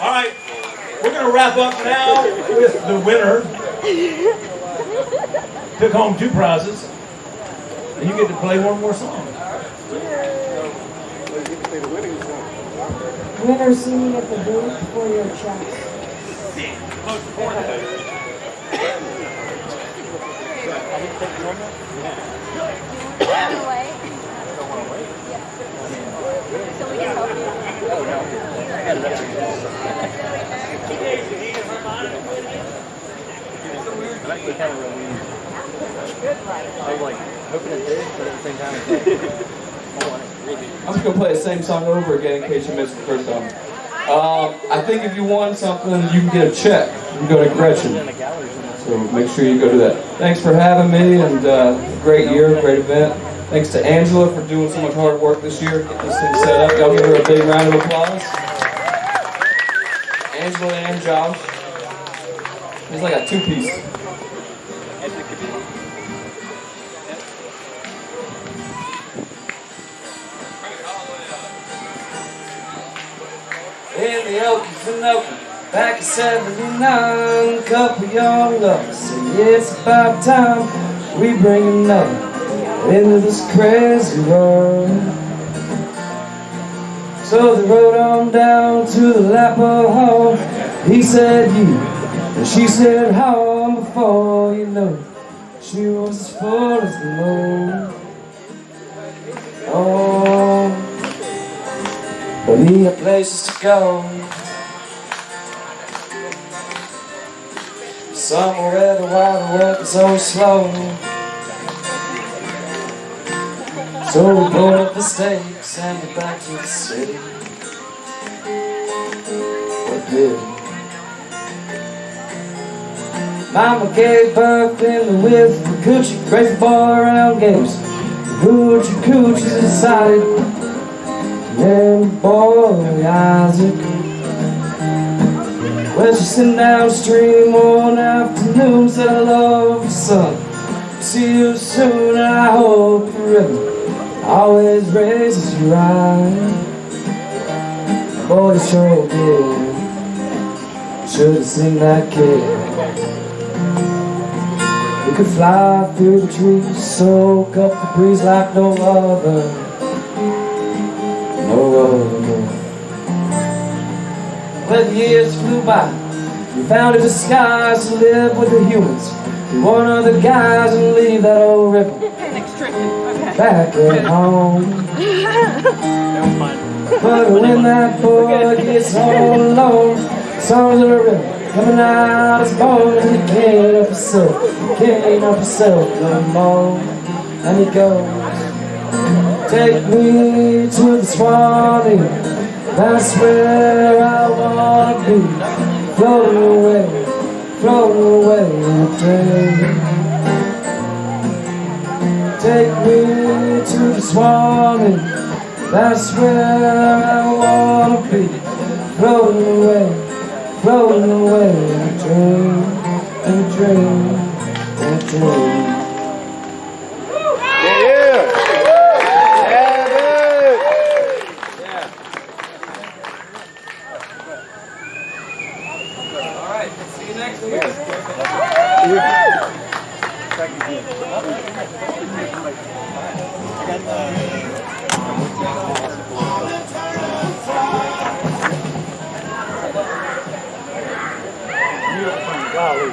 All right, we're going to wrap up now with the winner. Took home two prizes, and you get to play one more song. Winner singing at the booth for your checks. away. So we can help you. I was like hoping it did, but at the same time, it's like, I want it really. I'm just gonna play the same song over again in case you missed the first time. Um, I think if you won something, you can get a check. You can go to Gretchen. in the galleries and that's So make sure you go to that. Thanks for having me, and uh, great year, great event. Thanks to Angela for doing so much hard work this year, get this thing set up. Y'all give her a big round of applause. Angela and Josh. It's like a two-piece. In the Oakland, back in 79, couple young lovers said it's about time we bring another into this crazy world. So they rode on down to the Lapa Hall. He said you, and she said how. And before you know, she was as full as the moon. He had places to go. Somewhere the wild world is always slow. So we pulled up the stakes and went back to the city. What did? Mama gave birth in the with the coochie, crazy boy around games. Hoochie coochies decided name boy Isaac. She's sitting downstream one afternoon, said I love you, son. See you soon, I hope forever always raises you right. Boy, you sure did. Should've seen that kid. We could fly through the trees, soak up the breeze like no other. By. We found a disguise to live with the humans. Be one of the guys and leave that old ripple back at home. But when that boy gets all alone, songs of the river coming out his bones, and he can't help himself, he can't help himself no more. And he goes, take me to the Swanee, that's where I wanna be, floating away, floating away a dream. Take me to the Swanee, that's where I wanna be, floating away, floating away a dream, a dream, a dream. You next week. golly.